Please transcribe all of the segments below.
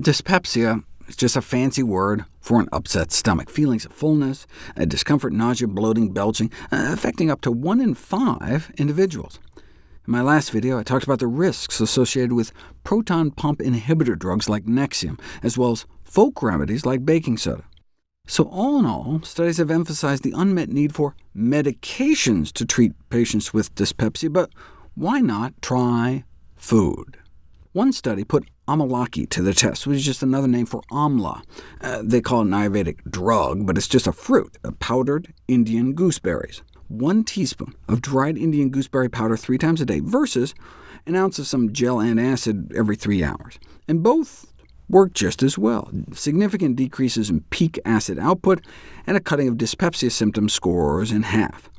Dyspepsia is just a fancy word for an upset stomach. Feelings of fullness, uh, discomfort, nausea, bloating, belching, uh, affecting up to 1 in 5 individuals. In my last video, I talked about the risks associated with proton pump inhibitor drugs like Nexium, as well as folk remedies like baking soda. So all in all, studies have emphasized the unmet need for medications to treat patients with dyspepsia, but why not try food? One study put amalaki to the test, which is just another name for amla. Uh, they call it an Ayurvedic drug, but it's just a fruit, uh, powdered Indian gooseberries. One teaspoon of dried Indian gooseberry powder three times a day, versus an ounce of some gel and acid every three hours. And both work just as well, significant decreases in peak acid output, and a cutting of dyspepsia symptom scores in half.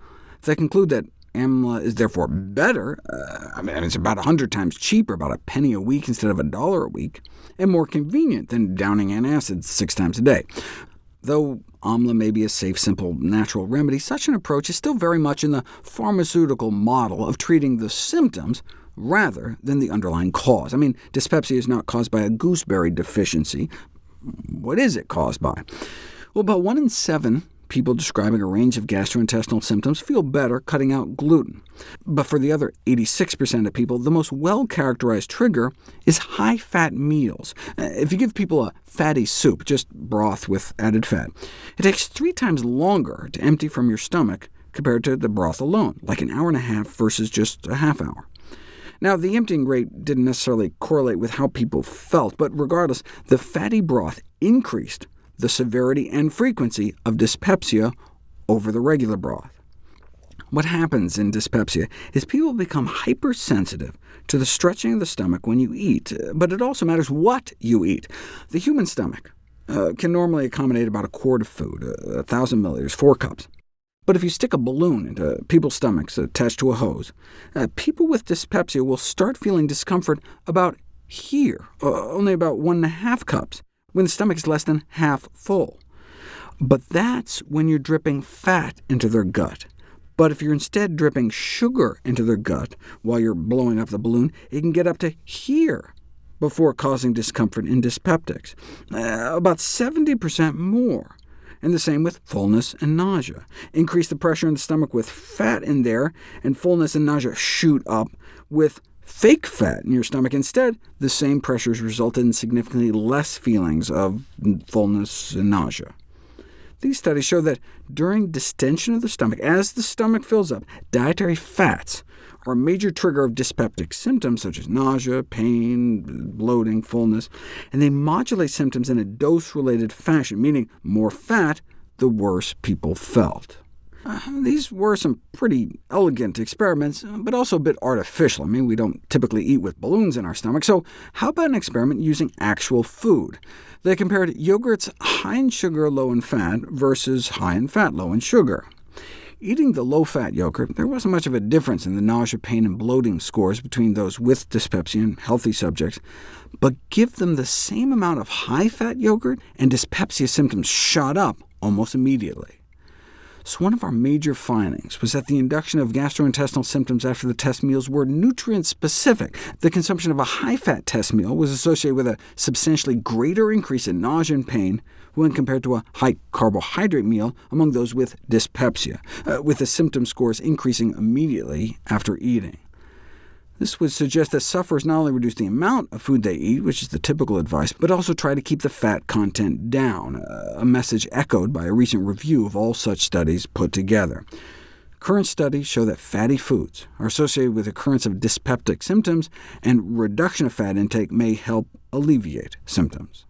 They conclude that AMLA is therefore better, uh, I mean, it's about 100 times cheaper, about a penny a week instead of a dollar a week, and more convenient than downing antacids six times a day. Though AMLA may be a safe, simple, natural remedy, such an approach is still very much in the pharmaceutical model of treating the symptoms rather than the underlying cause. I mean, dyspepsia is not caused by a gooseberry deficiency. What is it caused by? Well, about 1 in 7 people describing a range of gastrointestinal symptoms feel better cutting out gluten. But for the other 86% of people, the most well-characterized trigger is high-fat meals. Uh, if you give people a fatty soup, just broth with added fat, it takes three times longer to empty from your stomach compared to the broth alone, like an hour and a half versus just a half hour. Now, the emptying rate didn't necessarily correlate with how people felt, but regardless, the fatty broth increased the severity and frequency of dyspepsia over the regular broth. What happens in dyspepsia is people become hypersensitive to the stretching of the stomach when you eat, but it also matters what you eat. The human stomach uh, can normally accommodate about a quart of food, uh, 1,000 milliliters, 4 cups. But if you stick a balloon into people's stomachs attached to a hose, uh, people with dyspepsia will start feeling discomfort about here, uh, only about 1.5 cups when the stomach is less than half full. But that's when you're dripping fat into their gut. But if you're instead dripping sugar into their gut while you're blowing up the balloon, it can get up to here before causing discomfort in dyspeptics, uh, about 70% more. And the same with fullness and nausea. Increase the pressure in the stomach with fat in there, and fullness and nausea shoot up. With fake fat in your stomach instead, the same pressures resulted in significantly less feelings of fullness and nausea. These studies show that during distension of the stomach, as the stomach fills up, dietary fats are a major trigger of dyspeptic symptoms such as nausea, pain, bloating, fullness, and they modulate symptoms in a dose-related fashion, meaning more fat, the worse people felt. Uh, these were some pretty elegant experiments, but also a bit artificial. I mean, we don't typically eat with balloons in our stomach, so how about an experiment using actual food? They compared yogurts high in sugar, low in fat, versus high in fat, low in sugar. Eating the low-fat yogurt, there wasn't much of a difference in the nausea, pain, and bloating scores between those with dyspepsia and healthy subjects, but give them the same amount of high-fat yogurt, and dyspepsia symptoms shot up almost immediately. So one of our major findings was that the induction of gastrointestinal symptoms after the test meals were nutrient-specific. The consumption of a high-fat test meal was associated with a substantially greater increase in nausea and pain when compared to a high-carbohydrate meal among those with dyspepsia, uh, with the symptom scores increasing immediately after eating. This would suggest that sufferers not only reduce the amount of food they eat, which is the typical advice, but also try to keep the fat content down, a message echoed by a recent review of all such studies put together. Current studies show that fatty foods are associated with occurrence of dyspeptic symptoms, and reduction of fat intake may help alleviate symptoms.